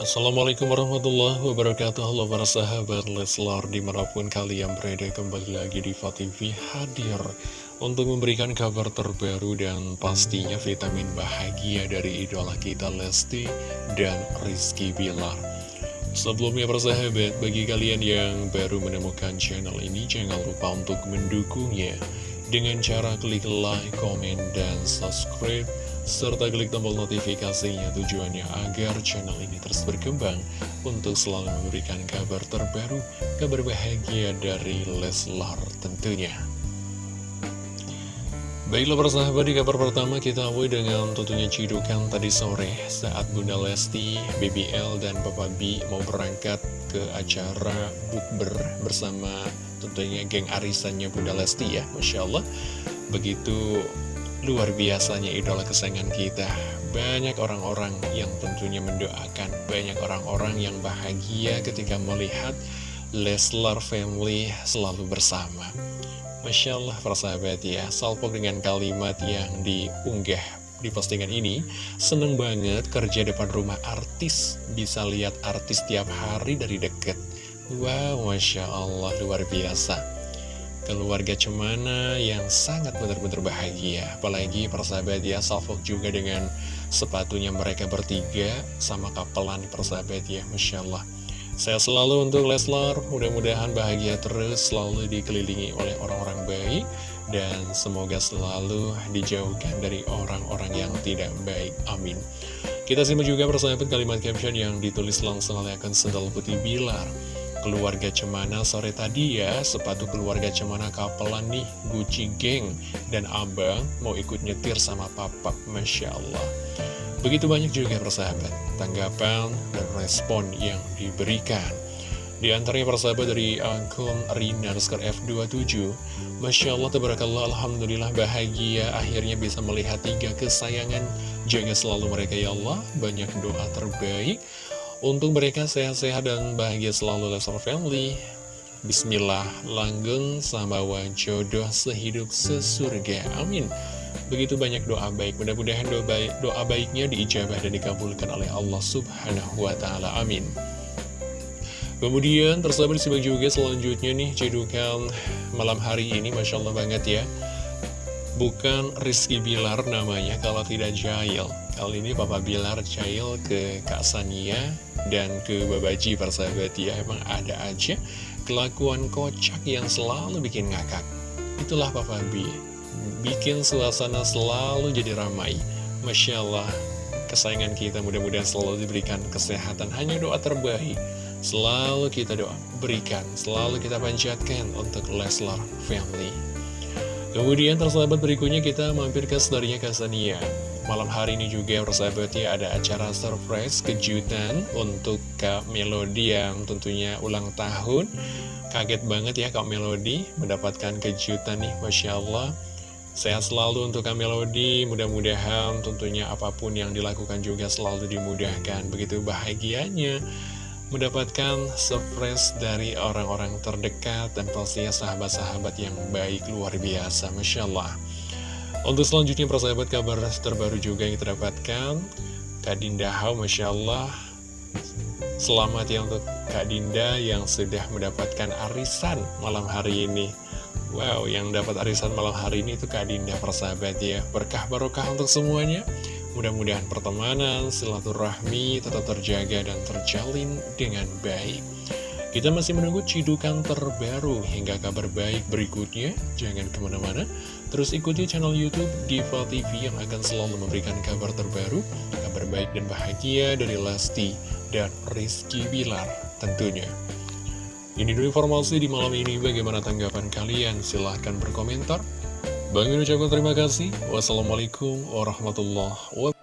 Assalamualaikum warahmatullahi wabarakatuh. Halo para sahabat Leslar Di mana pun kalian berada kembali lagi di TV hadir Untuk memberikan kabar terbaru dan pastinya vitamin bahagia dari idola kita Lesti dan Rizky Bilar. Sebelumnya persahabat, bagi kalian yang baru menemukan channel ini Jangan lupa untuk mendukungnya Dengan cara klik like, komen, dan subscribe serta klik tombol notifikasinya tujuannya agar channel ini terus berkembang untuk selalu memberikan kabar terbaru, kabar bahagia dari Leslar tentunya. Baiklah persahabat di kabar pertama kita awali dengan tentunya cidukan tadi sore saat Bunda Lesti, BBL, dan Papa B mau berangkat ke acara bukber bersama tentunya geng arisannya Bunda Lesti ya Masya Allah begitu Luar biasanya idola kesayangan kita. Banyak orang-orang yang tentunya mendoakan. Banyak orang-orang yang bahagia ketika melihat Leslar family selalu bersama. Masya Allah persahabat ya. Salpok dengan kalimat yang diunggah di postingan ini Seneng banget kerja depan rumah artis. Bisa lihat artis tiap hari dari deket. Wow Masya Allah luar biasa keluarga cemana yang sangat benar-benar bahagia. Apalagi persahabat ya salvok juga dengan sepatunya mereka bertiga sama kapelan persahabat ya Masya Allah. Saya selalu untuk Leslar mudah-mudahan bahagia terus selalu dikelilingi oleh orang-orang baik dan semoga selalu dijauhkan dari orang-orang yang tidak baik amin. Kita simak juga persahabat kalimat caption yang ditulis langsung oleh akun sendal putih bilar keluarga Cemana. Sore tadi ya Sepatu keluarga Cemana kapelan nih Gucci geng Dan abang mau ikut nyetir sama papa Masya Allah. Begitu banyak juga persahabat Tanggapan dan respon yang diberikan. Di antaranya persahabat dari akun Rina F27 Masya Allah, Tabarakallah, Alhamdulillah bahagia. Akhirnya bisa melihat tiga kesayangan. Jaga selalu mereka ya Allah. Banyak doa terbaik untuk mereka sehat-sehat dan bahagia selalu Leslar Family. Bismillah, langgeng sama jodoh sehidup sesurga. Amin. Begitu banyak doa baik Mudah-mudahan doa, baik, doa baiknya diijabah dan dikabulkan oleh Allah Subhanahu wa Ta'ala. Amin. Kemudian tersabar disimak juga selanjutnya nih cedukan malam hari ini Masya Allah banget ya. Bukan Rizky Bilar namanya kalau tidak Jail Kali ini Papa Bilar Jail ke Kak Sania dan ke Babaji persahabat ya Emang ada aja kelakuan kocak yang selalu bikin ngakak. Itulah Papa B Bikin suasana selalu jadi ramai. Masya Allah Kesayangan kita mudah-mudahan selalu diberikan kesehatan. Hanya doa terbaik. Selalu kita doa berikan. Selalu kita panjatkan untuk Leslar Family. Kemudian tersahabat berikutnya kita mampir ke storynya Kasania Malam hari ini juga persahabat ya ada acara surprise kejutan untuk Kak Melody yang tentunya ulang tahun. Kaget banget ya Kak Melody mendapatkan kejutan nih Masya Allah. Sehat selalu untuk Kak Melody, mudah-mudahan tentunya apa pun yang dilakukan juga selalu dimudahkan. Begitu bahagianya mendapatkan surprise dari orang-orang terdekat dan pastinya sahabat-sahabat yang baik luar biasa Masya Allah untuk selanjutnya persahabat kabar terbaru juga yang kita dapatkan. Kak Dinda Hau Masya Allah. Selamat ya untuk Kak Dinda yang sudah mendapatkan arisan malam hari ini. Wow, yang dapat arisan malam hari ini itu Kak Dinda persahabat ya. Berkah barokah untuk semuanya. Mudah-mudahan pertemanan, silaturahmi tetap terjaga dan terjalin dengan baik. Kita masih menunggu cidukan terbaru hingga kabar baik berikutnya. Jangan ke mana-mana, terus ikuti channel Youtube Diva TV yang akan selalu memberikan kabar terbaru, kabar baik dan bahagia dari Lesti dan Rizky Bilar tentunya. Ini dulu informasi di malam ini, bagaimana tanggapan kalian? Silahkan berkomentar. Bang ucapkan terima kasih. Wassalamualaikum warahmatullahi wabarakatuh.